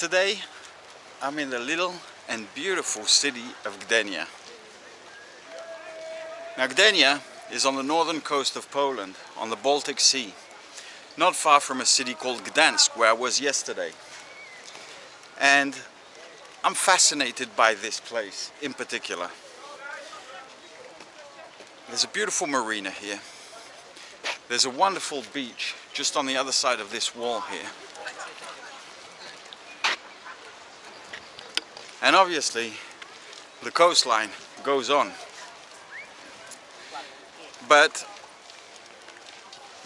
Today I'm in the little and beautiful city of Gdynia. Now Gdynia is on the northern coast of Poland on the Baltic Sea not far from a city called Gdansk where I was yesterday and I'm fascinated by this place in particular. There's a beautiful marina here. There's a wonderful beach just on the other side of this wall here. And obviously the coastline goes on. But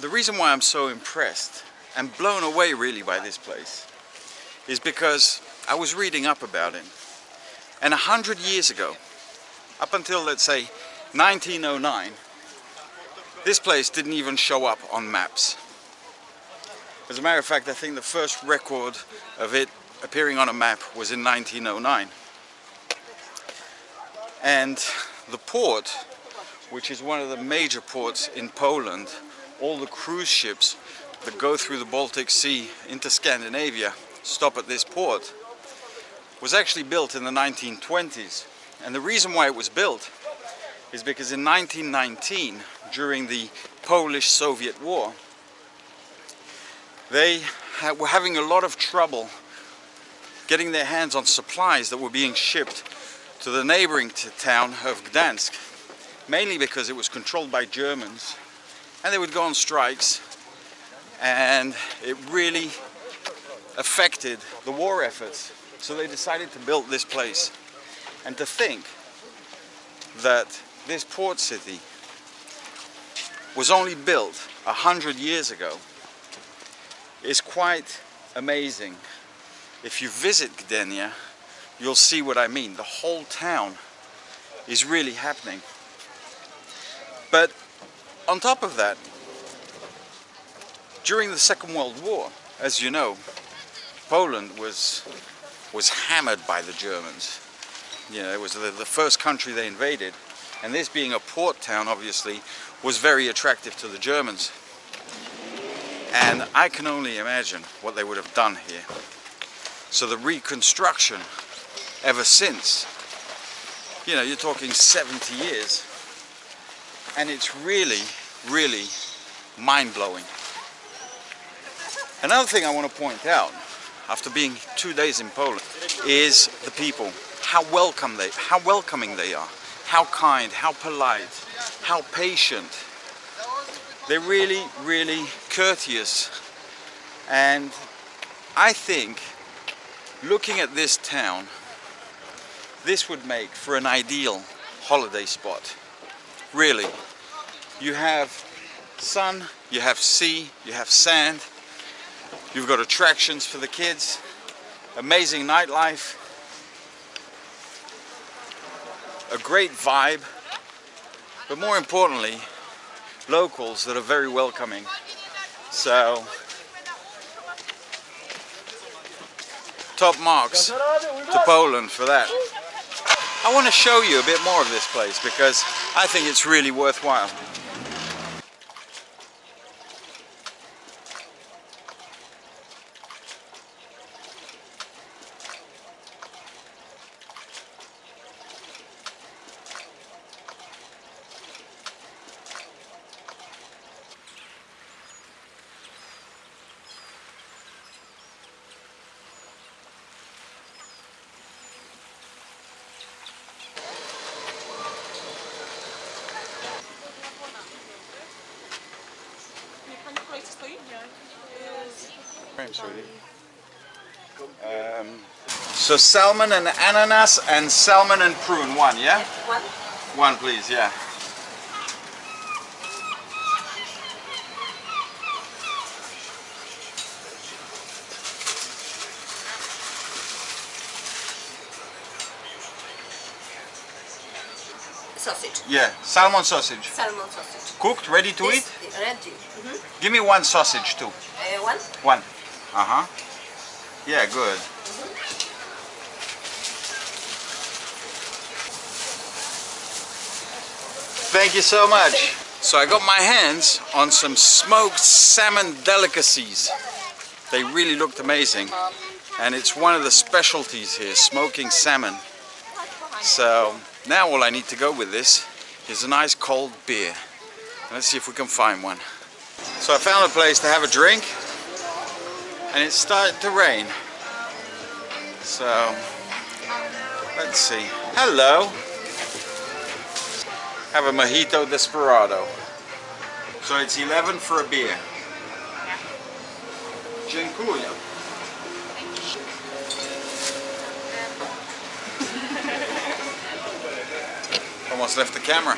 the reason why I'm so impressed and blown away really by this place is because I was reading up about it. And a hundred years ago, up until let's say 1909, this place didn't even show up on maps. As a matter of fact, I think the first record of it appearing on a map was in 1909. And the port, which is one of the major ports in Poland, all the cruise ships that go through the Baltic Sea into Scandinavia stop at this port, was actually built in the 1920s. And the reason why it was built is because in 1919, during the Polish-Soviet War, they were having a lot of trouble getting their hands on supplies that were being shipped to the neighboring town of Gdansk, mainly because it was controlled by Germans and they would go on strikes and it really affected the war efforts. So they decided to build this place. And to think that this port city was only built a hundred years ago is quite amazing. If you visit Gdynia, you'll see what I mean. The whole town is really happening. But on top of that, during the Second World War, as you know, Poland was was hammered by the Germans. You know, it was the, the first country they invaded. And this being a port town, obviously, was very attractive to the Germans. And I can only imagine what they would have done here. So the reconstruction ever since, you know, you're talking 70 years. And it's really, really mind-blowing. Another thing I want to point out, after being two days in Poland, is the people. How welcome they, how welcoming they are. How kind, how polite, how patient. They're really, really courteous. And I think, looking at this town, this would make for an ideal holiday spot. Really. You have sun, you have sea, you have sand, you've got attractions for the kids, amazing nightlife, a great vibe, but more importantly, locals that are very welcoming. So, top marks to Poland for that. I want to show you a bit more of this place because I think it's really worthwhile. Um, so salmon and ananas and salmon and prune, one, yeah? One. One, please, yeah. Sausage. Yeah, salmon sausage. Salmon sausage. Cooked, ready to This, eat? Ready. Mm -hmm. Give me one sausage too. Uh, one. One. Uh-huh. Yeah, good. Thank you so much. So I got my hands on some smoked salmon delicacies. They really looked amazing. and it's one of the specialties here, smoking salmon. So now all I need to go with this is a nice cold beer. Let's see if we can find one. So I found a place to have a drink and it started to rain. So let's see. Hello. Have a mojito desperado. So it's 11 for a beer. Dziękuję. Almost left the camera.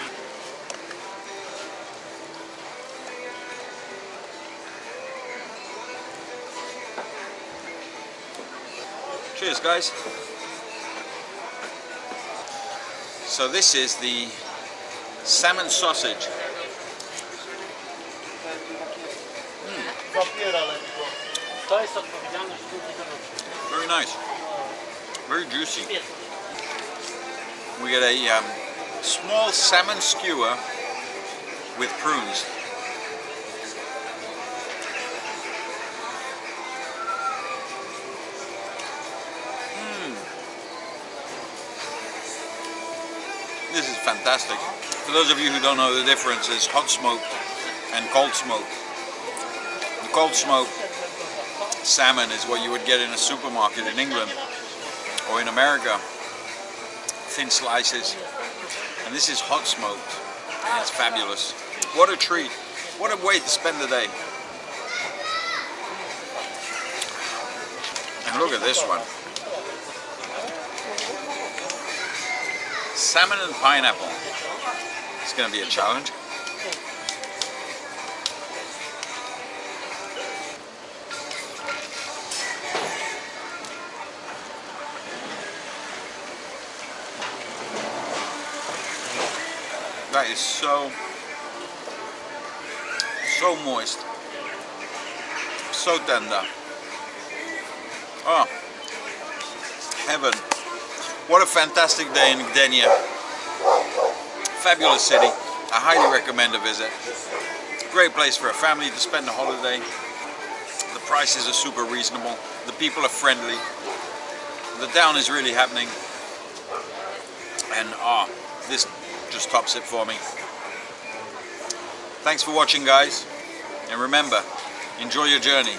Cheers guys. So this is the salmon sausage. Dorosłych. Very nice. Very juicy. We get a um, small salmon skewer with prunes. This is fantastic. For those of you who don't know the difference, is hot smoked and cold smoked. The cold smoked salmon is what you would get in a supermarket in England or in America. Thin slices. And this is hot smoked. And it's fabulous. What a treat. What a way to spend the day. And look at this one. Salmon and pineapple. It's going to be a challenge. That is so, so moist, so tender. Oh, heaven. What a fantastic day in Gdynia. Fabulous city. I highly recommend a visit. Great place for a family to spend a holiday. The prices are super reasonable. The people are friendly. The town is really happening. And ah, this just tops it for me. Thanks for watching guys. And remember, enjoy your journey.